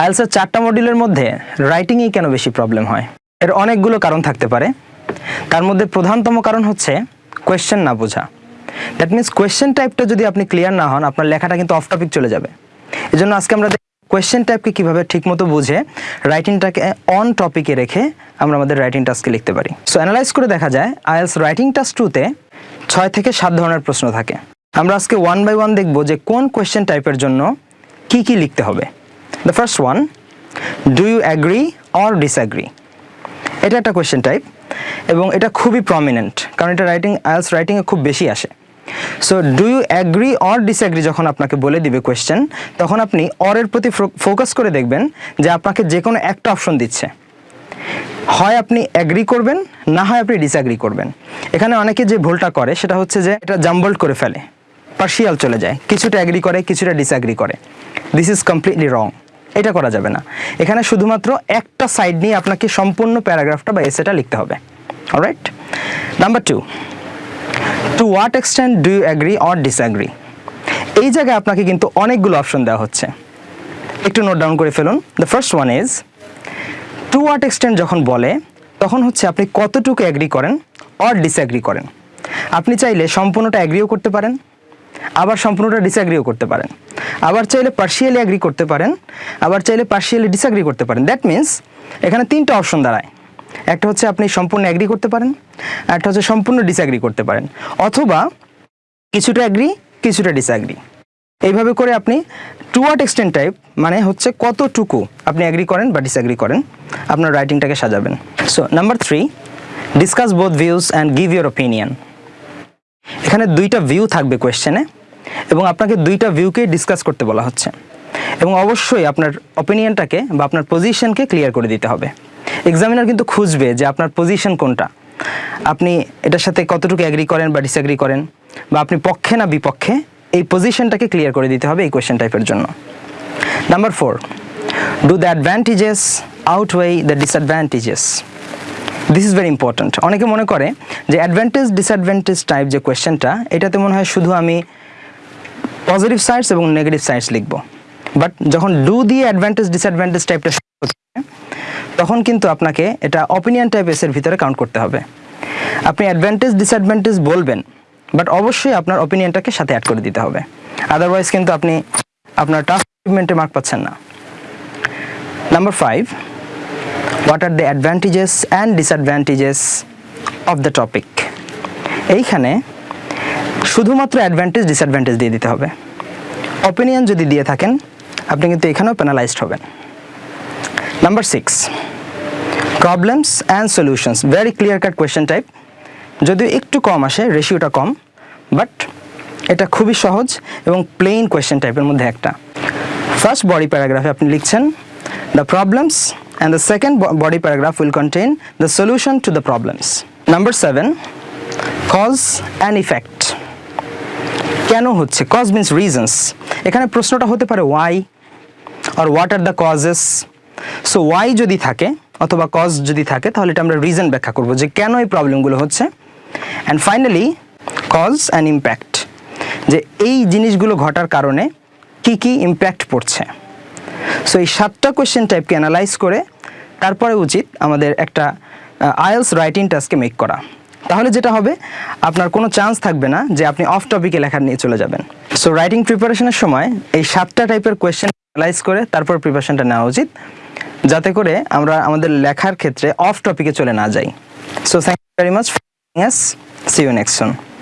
আইএলসের চারটা মডিউলের মধ্যে রাইটিংয়েই কেন বেশি প্রবলেম হয়? এর অনেকগুলো কারণ থাকতে পারে। তার মধ্যে প্রধানতম কারণ হচ্ছে কোয়েশ্চেন না বোঝা। দ্যাট মিনস কোয়েশ্চেন টাইপটা যদি আপনি ক্লিয়ার না হন, আপনার লেখাটা কিন্তু অফ টপিক চলে যাবে। এই জন্য আজকে আমরা কোয়েশ্চেন টাইপকে কীভাবে ঠিকমতো বুঝে রাইটিংটাকে অন টপিকে রেখে আমরা আমাদের রাইটিং টাস্কে লিখতে পারি। সো অ্যানালাইজ করে দেখা যায়, আইএলস রাইটিং টাস্ক টুতে ছয় থেকে সাত ধরনের প্রশ্ন থাকে। আমরা আজকে ওয়ান বাই ওয়ান দেখব যে কোন কোয়েশ্চেন টাইপের জন্য কি কি লিখতে হবে। The first one do you agree or disagree এটা একটা কোয়েশ্চেন টাইপ এবং এটা খুবই প্রমিনেন্ট কারণ এটা রাইটিং আইএলস রাইটিংয়ে খুব বেশি আসে। So do you agree or disagree যখন আপনাকে বলে দিবে কোয়েশ্চেন তখন আপনি অরের প্রতি ফোকাস করে দেখবেন যে আপনাকে যে কোনো একটা অপশন দিচ্ছে। হয় আপনি অ্যাগ্রি করবেন, না হয় আপনি ডিসঅ্যাগ্রি করবেন। এখানে অনেকে যে ভুলটা করে, সেটা হচ্ছে যে এটা জাম্বল্ড করে ফেলে পার্শিয়াল চলে যায়। কিছুটা অ্যাগ্রি করে, কিছুটা ডিসঅ্যাগ্রি করে। দিস ইজ কমপ্লিটলি রং এটা করা যাবে না। এখানে শুধুমাত্র একটা সাইড নিয়ে আপনাকে সম্পূর্ণ প্যারাগ্রাফটা বা এসেটা লিখতে হবে। Alright number two to what extent do you agree or disagree এই জায়গায় আপনাকে কিন্তু অনেকগুলো অপশন দেওয়া হচ্ছে। একটু নোট ডাউন করে ফেলুন। The first one is to what extent যখন বলে, তখন হচ্ছে আপনি কতটুকু অ্যাগ্রি করেন অর ডিসঅ্যাগ্রি করেন। আপনি চাইলে সম্পূর্ণটা অ্যাগ্রিও করতে পারেন, আবার সম্পূর্ণটা ডিসঅ্যাগ্রিও করতে পারেন। আবার চাইলে পার্শিয়ালি অ্যাগ্রি করতে পারেন, আবার চাইলে পার্শিয়ালি ডিসঅ্যাগ্রি করতে পারেন। দ্যাট মিন্স এখানে তিনটা অপশন দাঁড়ায়। একটা হচ্ছে আপনি সম্পূর্ণ অ্যাগ্রি করতে পারেন, একটা হচ্ছে সম্পূর্ণ ডিসঅ্যাগ্রি করতে পারেন। অথবা কিছুটা অ্যাগ্রি কিছুটা ডিসঅ্যাগ্রি এইভাবে করে আপনি টু ওয়াট এক্সটেন্ট টাইপ মানে হচ্ছে কতটুকু আপনি অ্যাগ্রি করেন বা ডিসঅ্যাগ্রি করেন, আপনার রাইটিংটাকে সাজাবেন। So number three discuss both views and give your opinion এখানে দুইটা ভিউ থাকবে কোয়েশ্চেনে এবং আপনাকে দুইটা ভিউকে ডিসকাস করতে বলা হচ্ছে। এবং অবশ্যই আপনার অপিনিয়নটাকে বা আপনার পজিশনকে ক্লিয়ার করে দিতে হবে। এক্সামিনার কিন্তু খুঁজবে যে আপনার পজিশন কোনটা। আপনি এটার সাথে কতটুকু অ্যাগ্রি করেন বা ডিসঅ্যাগ্রি করেন, বা আপনি পক্ষে না বিপক্ষে এই পজিশনটাকে ক্লিয়ার করে দিতে হবে এই কোয়েশ্চেন টাইপের জন্য। Number four do the advantages outweigh the disadvantages this is very important অনেকে মনে করে যে অ্যাডভান্টেজ ডিসঅ্যাডভান্টেজ টাইপ যে কোয়েশ্চেনটা এটাতে মনে হয় শুধু আমি পজিটিভ সাইডস এবং নেগেটিভ সাইডস লিখব। বাট যখন ডু দিয়ে অ্যাডভান্টেজ ডিসঅ্যাডভান্টেজ টাইপটা তখন কিন্তু আপনাকে এটা অপিনিয়ন টাইপ এসের ভিতরে কাউন্ট করতে হবে। আপনি অ্যাডভান্টেজ ডিসঅ্যাডভান্টেজ বলবেন বাট অবশ্যই আপনার অপিনিয়নটাকে সাথে অ্যাড করে দিতে হবে। আদারওয়াইজ কিন্তু আপনি আপনার টাস্ক অ্যাচিভমেন্টে মার্ক পাচ্ছেন না। Number five what are the advantages and disadvantages of the topic এইখানে শুধুমাত্র অ্যাডভান্টেজ ডিসঅ্যাডভান্টেজ দিয়ে দিতে হবে। অপিনিয়ন যদি দিয়ে থাকেন, আপনি কিন্তু এখানেও প্যানালাইজড হবেন। Number six problems and solutions very clear cut question type যদিও একটু কম আসে রেশিওটা কম বাট এটা খুবই সহজ এবং প্লেন কোয়েশ্চেন টাইপের মধ্যে একটা। ফার্স্ট বডি প্যারাগ্রাফে আপনি লিখছেন the problems and the second body paragraph will contain the solution to the problems number seven cause and effect কেন হচ্ছে? কজ মিন্স রিজনস এখানে প্রশ্নটা হতে পারে why are what are the causes so why যদি থাকে অথবা কজ যদি থাকে, তাহলে এটা আমরা রিজন ব্যাখ্যা করব যে কেন এই প্রবলেমগুলো হচ্ছে। And finally cause and impact যে এই জিনিসগুলো ঘটার কারণে কি কি ইম্প্যাক্ট পড়ছে। সো এই সাতটা কোয়েশ্চেন টাইপকে অ্যানালাইজ করে তারপরে উচিত আমাদের একটা আইএলস রাইটিং টাস্কে মেক করা। তাহলে যেটা হবে, আপনার কোনো চান্স থাকবে না যে আপনি অফ টপিকে লেখা নিয়ে চলে যাবেন। সো রাইটিং প্রিপারেশনের সময় এই সাতটা টাইপের কোয়েশ্চেন অ্যানালাইজ করে তারপর প্রিপারেশনটা নেওয়া উচিত, যাতে করে আমরা আমাদের লেখার ক্ষেত্রে অফ টপিকে চলে না যাই। So thank you very much see you next